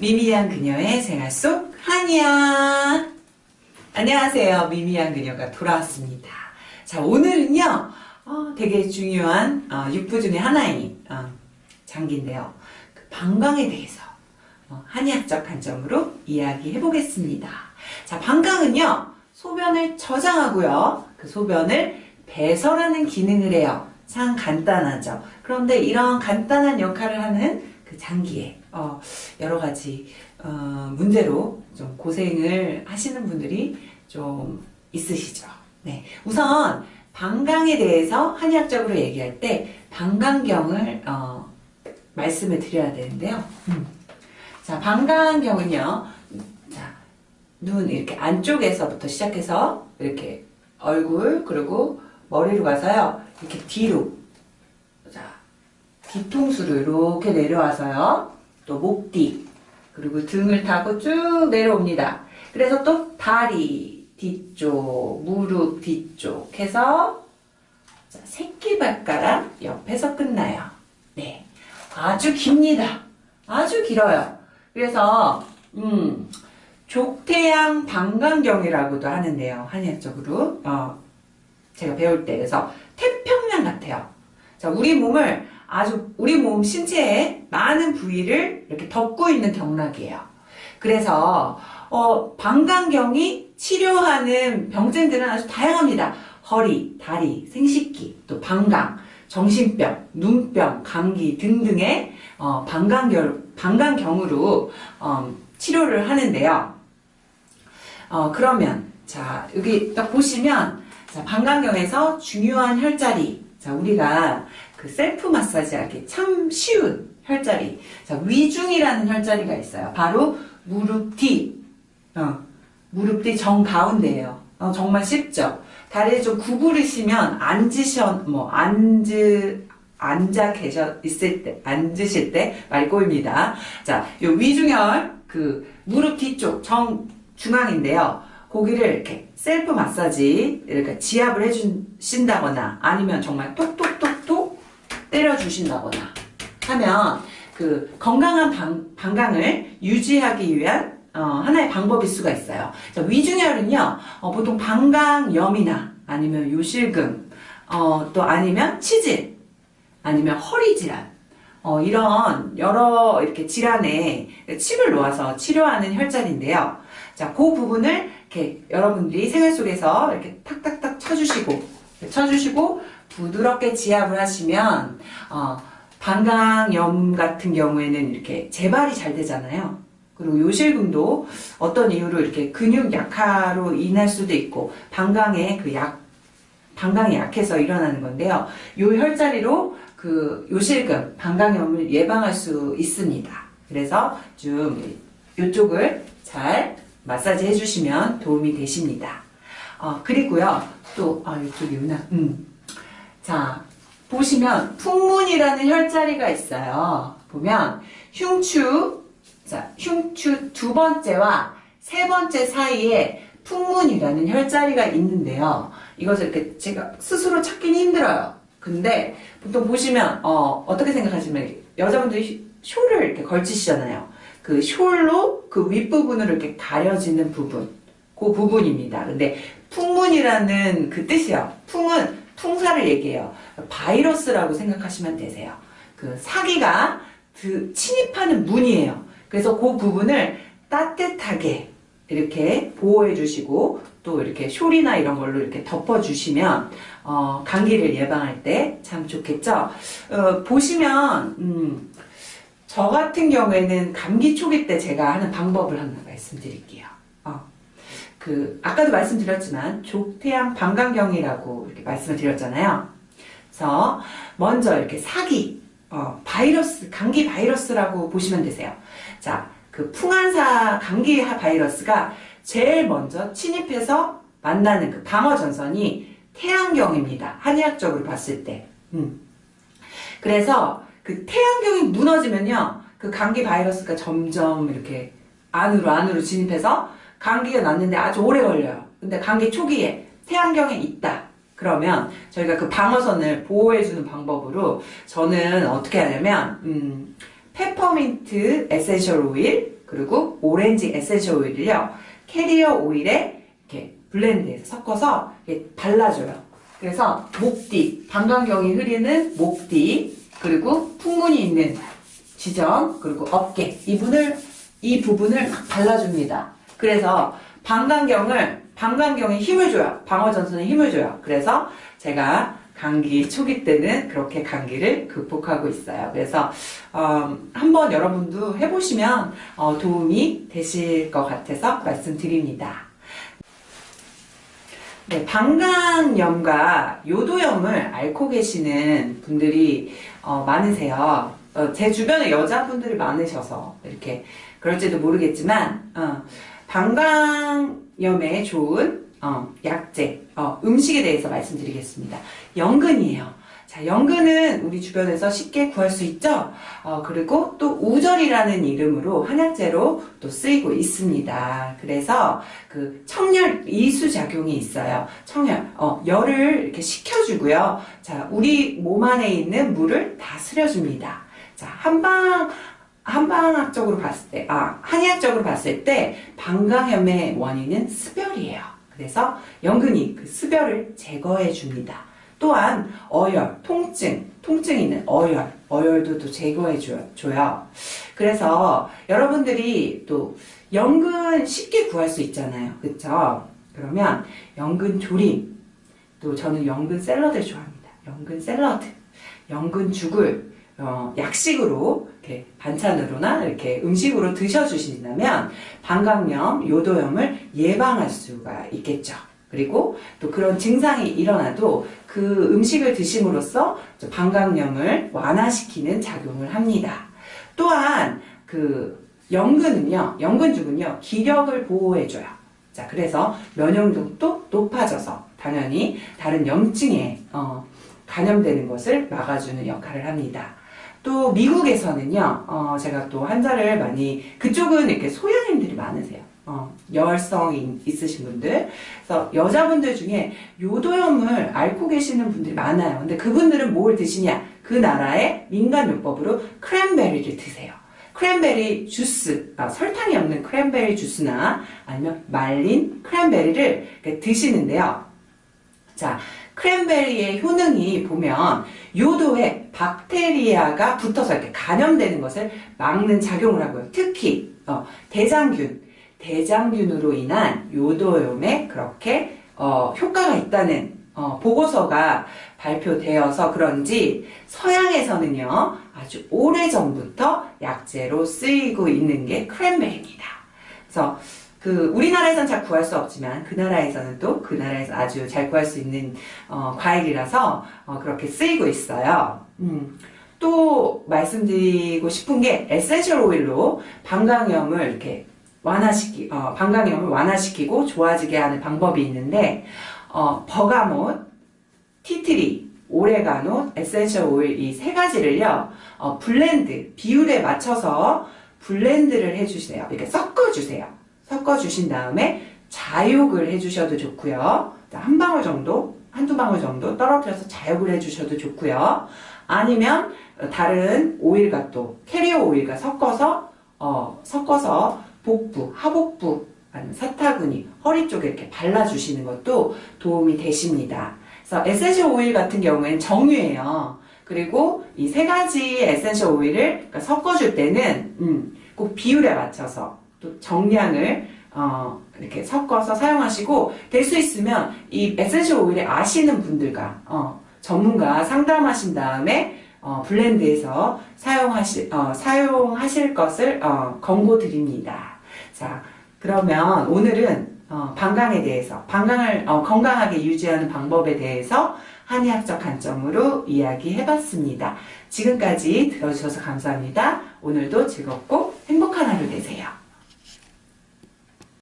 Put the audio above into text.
미미한 그녀의 생활 속 한이야. 안녕하세요. 미미한 그녀가 돌아왔습니다. 자, 오늘은요, 어, 되게 중요한 어, 육부 중에 하나인 어, 장기인데요. 그 방광에 대해서 어, 한의학적 관점으로 이야기해 보겠습니다. 자, 방광은요, 소변을 저장하고요, 그 소변을 배설하는 기능을 해요. 참 간단하죠. 그런데 이런 간단한 역할을 하는 그 장기에 어, 여러 가지 어, 문제로 좀 고생을 하시는 분들이 좀 있으시죠. 네, 우선 방광에 대해서 한의학적으로 얘기할 때 방광경을 어, 말씀을 드려야 되는데요. 음. 자, 방광경은요. 자, 눈 이렇게 안쪽에서부터 시작해서 이렇게 얼굴 그리고 머리로 가서요. 이렇게 뒤로 자, 뒤통수로 이렇게 내려와서요. 또 목뒤 그리고 등을 타고 쭉 내려옵니다. 그래서 또 다리 뒤쪽, 무릎 뒤쪽 해서 자, 새끼발가락 옆에서 끝나요. 네, 아주 깁니다. 아주 길어요. 그래서 음, 족태양 방광경이라고도 하는데요. 한의학적으로 어, 제가 배울 때 그래서 태평양 같아요. 자, 우리 몸을 아주 우리 몸 신체의 많은 부위를 이렇게 덮고 있는 경락이에요. 그래서 어, 방광경이 치료하는 병증들은 아주 다양합니다. 허리, 다리, 생식기, 또 방광, 정신병, 눈병, 감기 등등의 어, 방광경, 방광경으로 어, 치료를 하는데요. 어, 그러면 자 여기 딱 보시면 자, 방광경에서 중요한 혈자리 자 우리가 그 셀프 마사지하기 참 쉬운 혈자리 자 위중이라는 혈자리가 있어요. 바로 무릎 뒤 어, 무릎 뒤 정가운데예요. 어, 정말 쉽죠. 다리를 좀 구부리시면 앉으셔 뭐 앉으 앉아 계셔 있을 때 앉으실 때 말이 꼬입니다. 자, 요 위중혈 그 무릎 뒤쪽 정 중앙인데요. 고기를 이렇게 셀프 마사지 이렇게 지압을 해주신다거나 아니면 정말 톡톡톡톡 때려주신다거나 하면 그 건강한 방, 방광을 유지하기 위한 어, 하나의 방법일 수가 있어요. 자, 위중혈은요, 어, 보통 방광염이나 아니면 요실금, 어, 또 아니면 치질, 아니면 허리 질환, 어, 이런 여러 이렇게 질환에 칩을 놓아서 치료하는 혈자리인데요. 자, 그 부분을 이렇게 여러분들이 생활 속에서 이렇게 탁탁탁 쳐주시고, 쳐주시고, 부드럽게 지압을 하시면, 어, 방광염 같은 경우에는 이렇게 재발이 잘 되잖아요. 그리고 요실금도 어떤 이유로 이렇게 근육 약화로 인할 수도 있고, 방광의 그 약, 방광이 약해서 일어나는 건데요. 요 혈자리로 그 요실금, 방광염을 예방할 수 있습니다. 그래서 좀 이쪽을 잘 마사지 해주시면 도움이 되십니다. 어, 그리고요, 또, 아, 이쪽이구나. 음. 자, 보시면 풍문이라는 혈자리가 있어요. 보면 흉추, 자, 흉추 두 번째와 세 번째 사이에 풍문이라는 혈자리가 있는데요. 이것을 이렇게 제가 스스로 찾기는 힘들어요. 근데 보통 보시면 어, 어떻게 생각하시면 여자분들이 쇼를 이렇게 걸치시잖아요. 그 숄로 그 윗부분으로 이렇게 가려지는 부분 그 부분입니다. 근데 풍문이라는 그 뜻이요. 풍은 풍사를 얘기해요. 바이러스라고 생각하시면 되세요. 그 사기가 그 침입하는 문이에요. 그래서 그 부분을 따뜻하게 이렇게 보호해 주시고 또 이렇게 숄이나 이런 걸로 이렇게 덮어 주시면 어, 감기를 예방할 때 참 좋겠죠. 어, 보시면 음, 저 같은 경우에는 감기 초기 때 제가 하는 방법을 하나 말씀드릴게요. 어, 그 아까도 말씀드렸지만 족태양 방광경이라고 이렇게 말씀을 드렸잖아요. 그래서 먼저 이렇게 사기, 어, 바이러스, 감기 바이러스라고 보시면 되세요. 자, 그 풍한사 감기 바이러스가 제일 먼저 침입해서 만나는 그 방어 전선이 태양경입니다. 한의학적으로 봤을 때. 음. 그래서 그 태양경이 무너지면요. 그 감기 바이러스가 점점 이렇게 안으로 안으로 진입해서 감기가 났는데 아주 오래 걸려요. 근데 감기 초기에 태양경에 있다. 그러면 저희가 그 방어선을 보호해주는 방법으로 저는 어떻게 하냐면 음, 페퍼민트 essential oil 그리고 오렌지 essential oil을요 carrier oil에 이렇게 blend해서 섞어서 이렇게 발라줘요. 그래서 목뒤, 방광경이 흐르는 목뒤, 그리고 풍문이 있는 지점, 그리고 어깨 이 부분을 이 부분을 막 발라줍니다. 그래서 방광경을 방광경에 힘을 줘요. 방어전선에 힘을 줘요. 그래서 제가 감기 초기 때는 그렇게 감기를 극복하고 있어요. 그래서 어, 한번 여러분도 해보시면 어, 도움이 되실 것 같아서 말씀드립니다. 네, 방광염과 요도염을 앓고 계시는 분들이 어, 많으세요. 어, 제 주변에 여자분들이 많으셔서 이렇게 그럴지도 모르겠지만 어, 방광염에 좋은 어, 약재, 어, 음식에 대해서 말씀드리겠습니다. 연근이에요. 자, 연근은 우리 주변에서 쉽게 구할 수 있죠? 어, 그리고 또 우절이라는 이름으로 한약재로 또 쓰이고 있습니다. 그래서 그 청열 이수 작용이 있어요. 청열, 어, 열을 이렇게 식혀주고요. 자, 우리 몸 안에 있는 물을 다스려줍니다. 자, 한방, 한방학적으로 봤을 때, 아, 한의학적으로 봤을 때, 방광염의 원인은 습열이에요. 그래서 연근이 그 습열을 제거해 줍니다. 또한 어열, 통증, 통증이 있는 어열, 어열도 또 제거해 줘요. 그래서 여러분들이 또 연근 쉽게 구할 수 있잖아요. 그쵸? 그러면 연근 조림, 또 저는 연근 샐러드를 좋아합니다. 연근 샐러드, 연근 죽을 어, 약식으로 이렇게 반찬으로나 이렇게 음식으로 드셔주신다면 방광염, 요도염을 예방할 수가 있겠죠. 그리고 또 그런 증상이 일어나도 그 음식을 드심으로써 방광염을 완화시키는 작용을 합니다. 또한 그 연근은요, 연근죽은요, 기력을 보호해줘요. 자, 그래서 면역력도 높아져서 당연히 다른 염증에 어, 감염되는 것을 막아주는 역할을 합니다. 또 미국에서는요, 어, 제가 또 환자를 많이 그쪽은 이렇게 소양인들이 많으세요. 어, 열성이 있으신 분들. 그래서 여자분들 중에 요도염을 앓고 계시는 분들이 많아요. 근데 그분들은 뭘 드시냐? 그 나라의 민간요법으로 크랜베리를 드세요. 크랜베리 주스, 아, 설탕이 없는 크랜베리 주스나 아니면 말린 크랜베리를 드시는데요. 자, 크랜베리의 효능이 보면 요도에 박테리아가 붙어서 이렇게 감염되는 것을 막는 작용을 하고요. 특히 어, 대장균, 대장균으로 인한 요도염에 그렇게 어, 효과가 있다는 어, 보고서가 발표되어서 그런지 서양에서는요 아주 오래전부터 약재로 쓰이고 있는 게 크랜베리입니다. 그래서 그 우리나라에선 잘 구할 수 없지만 그 나라에서는 또 그 나라에서 아주 잘 구할 수 있는 어, 과일이라서 어, 그렇게 쓰이고 있어요. 음. 또 말씀드리고 싶은 게 essential oil로 방광염을 이렇게 완화시키, 어, 방광염을 완화시키고 좋아지게 하는 방법이 있는데, 어, bergamot, tea tree, 오레가노, essential oil 이 세 가지를요, 어, blend, 비율에 맞춰서 blend를 해주세요. 이렇게 섞어주세요. 섞어주신 다음에 자욕을 해주셔도 좋고요. 한 방울 정도, 한두 방울 정도 떨어뜨려서 자욕을 해주셔도 좋고요. 아니면 다른 오일과 또 carrier oil과 섞어서 어, 섞어서 복부, 하복부, 사타구니, 허리 쪽에 이렇게 발라주시는 것도 도움이 되십니다. 그래서 essential oil 같은 경우에는 정유예요. 그리고 이 세 가지 essential oil을 그러니까 섞어줄 때는 음, 꼭 비율에 맞춰서 또 정량을 어, 이렇게 섞어서 사용하시고 될 수 있으면 이 essential oil을 아시는 분들과 어, 전문가 상담하신 다음에 어, blend해서 사용하실, 어, 사용하실 것을 어, 권고드립니다. 자, 그러면 오늘은 어, 방광에 대해서, 방광을 어, 건강하게 유지하는 방법에 대해서 한의학적 관점으로 이야기해봤습니다. 지금까지 들어주셔서 감사합니다. 오늘도 즐겁고 행복한 하루 되세요.